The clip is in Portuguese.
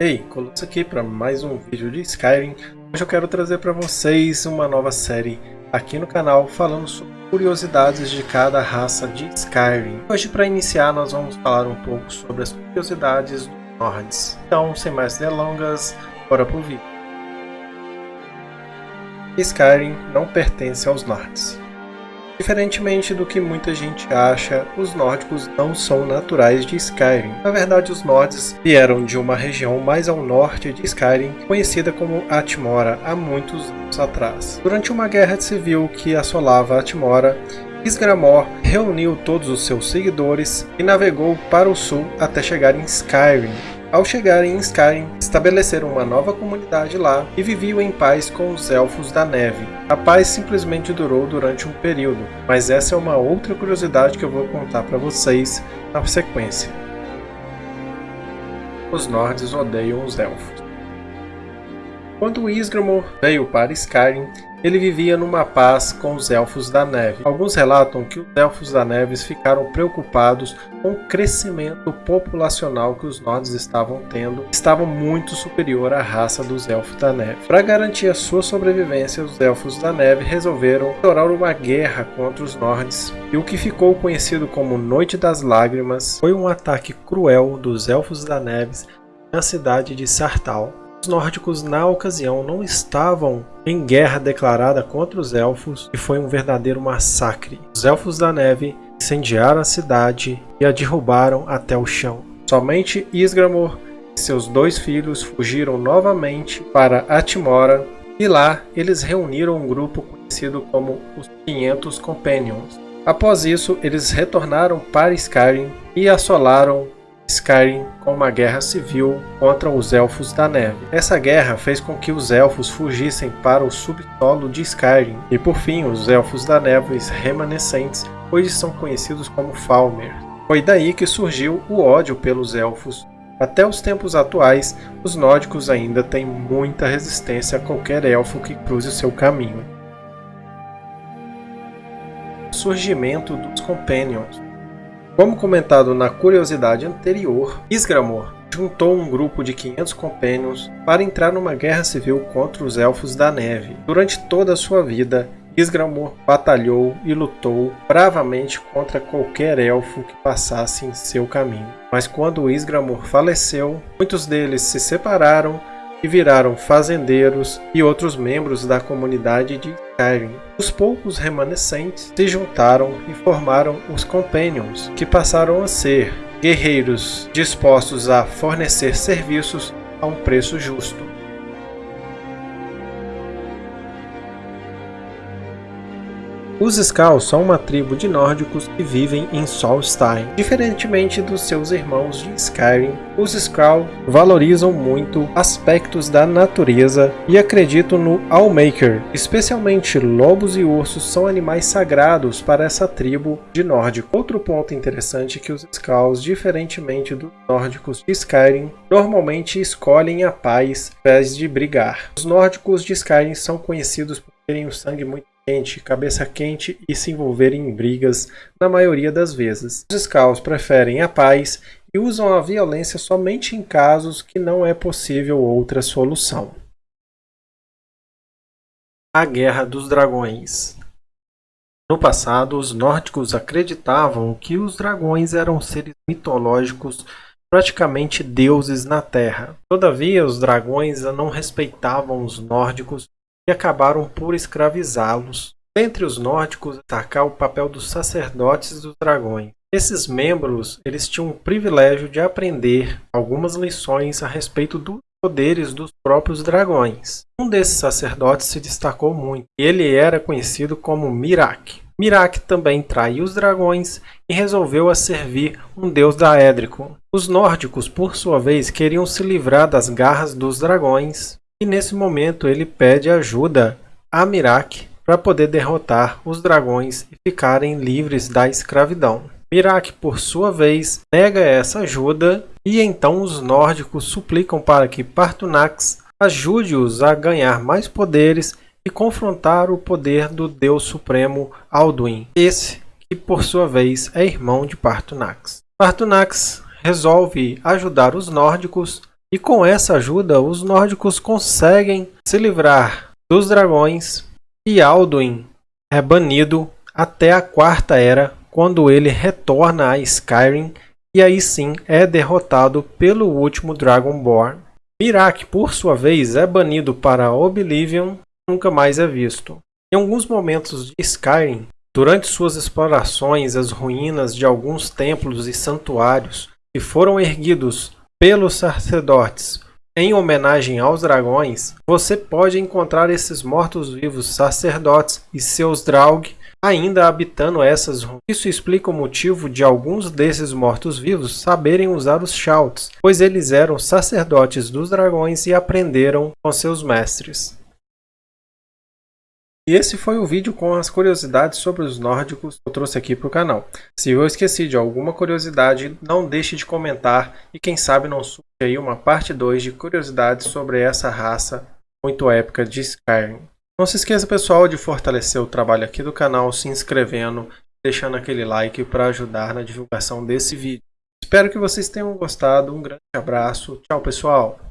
Ei, Colosso aqui para mais um vídeo de Skyrim. Hoje eu quero trazer para vocês uma nova série aqui no canal falando sobre curiosidades de cada raça de Skyrim. Hoje para iniciar nós vamos falar um pouco sobre as curiosidades dos Nords. Então, sem mais delongas, bora pro vídeo. Skyrim não pertence aos Nords. Diferentemente do que muita gente acha, os nórdicos não são naturais de Skyrim. Na verdade, os Nords vieram de uma região mais ao norte de Skyrim, conhecida como Atmora, há muitos anos atrás. Durante uma guerra civil que assolava Atmora, Isgramor reuniu todos os seus seguidores e navegou para o sul até chegar em Skyrim, ao chegarem em Skyrim, estabeleceram uma nova comunidade lá e viviam em paz com os Elfos da Neve. A paz simplesmente durou durante um período, mas essa é uma outra curiosidade que eu vou contar para vocês na sequência. Os Nords odeiam os Elfos. Quando Isgramor veio para Skyrim, ele vivia numa paz com os Elfos da Neve. Alguns relatam que os Elfos da Neve ficaram preocupados com o crescimento populacional que os Nords estavam tendo, estava muito superior à raça dos Elfos da Neve. Para garantir a sua sobrevivência, os Elfos da Neve resolveram orar uma guerra contra os Nords, e o que ficou conhecido como Noite das Lágrimas foi um ataque cruel dos Elfos da Neve na cidade de Sartal. Os nórdicos na ocasião não estavam em guerra declarada contra os elfos e foi um verdadeiro massacre. Os elfos da neve incendiaram a cidade e a derrubaram até o chão. Somente Isgramor e seus dois filhos fugiram novamente para Atmora e lá eles reuniram um grupo conhecido como os 500 Companions. Após isso, eles retornaram para Skyrim e assolaram Skyrim com uma guerra civil contra os Elfos da Neve. Essa guerra fez com que os Elfos fugissem para o subsolo de Skyrim, e por fim os Elfos da Neve remanescentes hoje são conhecidos como Falmer. Foi daí que surgiu o ódio pelos Elfos. Até os tempos atuais, os nórdicos ainda têm muita resistência a qualquer elfo que cruze seu caminho. Surgimento dos Companions como comentado na curiosidade anterior, Isgramor juntou um grupo de 500 companions para entrar numa guerra civil contra os Elfos da Neve. Durante toda a sua vida, Isgramor batalhou e lutou bravamente contra qualquer elfo que passasse em seu caminho. Mas quando Isgramor faleceu, muitos deles se separaram e viraram fazendeiros e outros membros da comunidade de Skyrim. Os poucos remanescentes se juntaram e formaram os Companions, que passaram a ser guerreiros dispostos a fornecer serviços a um preço justo. Os Skalls são uma tribo de nórdicos que vivem em Solstheim. Diferentemente dos seus irmãos de Skyrim, os Skrull valorizam muito aspectos da natureza e acreditam no Allmaker. Especialmente lobos e ursos são animais sagrados para essa tribo de nórdico. Outro ponto interessante é que os Skalls, diferentemente dos nórdicos de Skyrim, normalmente escolhem a paz ao invés de brigar. Os nórdicos de Skyrim são conhecidos por terem o sangue muito quente, cabeça quente e se envolverem em brigas na maioria das vezes. Os Scouts preferem a paz e usam a violência somente em casos que não é possível outra solução. A Guerra dos Dragões No passado, os nórdicos acreditavam que os dragões eram seres mitológicos praticamente deuses na Terra. Todavia, os dragões não respeitavam os nórdicos e acabaram por escravizá-los. Entre os nórdicos destacar o papel dos sacerdotes dos dragões. Esses membros eles tinham o privilégio de aprender algumas lições a respeito dos poderes dos próprios dragões. Um desses sacerdotes se destacou muito. Ele era conhecido como Mirak. Mirak também traiu os dragões e resolveu a servir um deus daédrico. Os nórdicos, por sua vez, queriam se livrar das garras dos dragões e nesse momento ele pede ajuda a Mirak para poder derrotar os dragões e ficarem livres da escravidão. Mirak, por sua vez, nega essa ajuda e então os nórdicos suplicam para que Partunax ajude-os a ganhar mais poderes e confrontar o poder do deus supremo Alduin, esse que por sua vez é irmão de Partunax. Partunax resolve ajudar os nórdicos E com essa ajuda, os nórdicos conseguem se livrar dos dragões e Alduin é banido até a Quarta Era, quando ele retorna a Skyrim e aí sim é derrotado pelo último Dragonborn. Mirak, por sua vez, é banido para Oblivion nunca mais é visto. Em alguns momentos de Skyrim, durante suas explorações, as ruínas de alguns templos e santuários que foram erguidos pelos sacerdotes em homenagem aos dragões, você pode encontrar esses mortos-vivos sacerdotes e seus Draug ainda habitando essas ruínas. Isso explica o motivo de alguns desses mortos-vivos saberem usar os Shouts, pois eles eram sacerdotes dos dragões e aprenderam com seus mestres. E esse foi o vídeo com as curiosidades sobre os nórdicos que eu trouxe aqui para o canal. Se eu esqueci de alguma curiosidade, não deixe de comentar e quem sabe não surge aí uma parte 2 de curiosidades sobre essa raça muito épica de Skyrim. Não se esqueça pessoal de fortalecer o trabalho aqui do canal se inscrevendo, deixando aquele like para ajudar na divulgação desse vídeo. Espero que vocês tenham gostado, um grande abraço, tchau pessoal!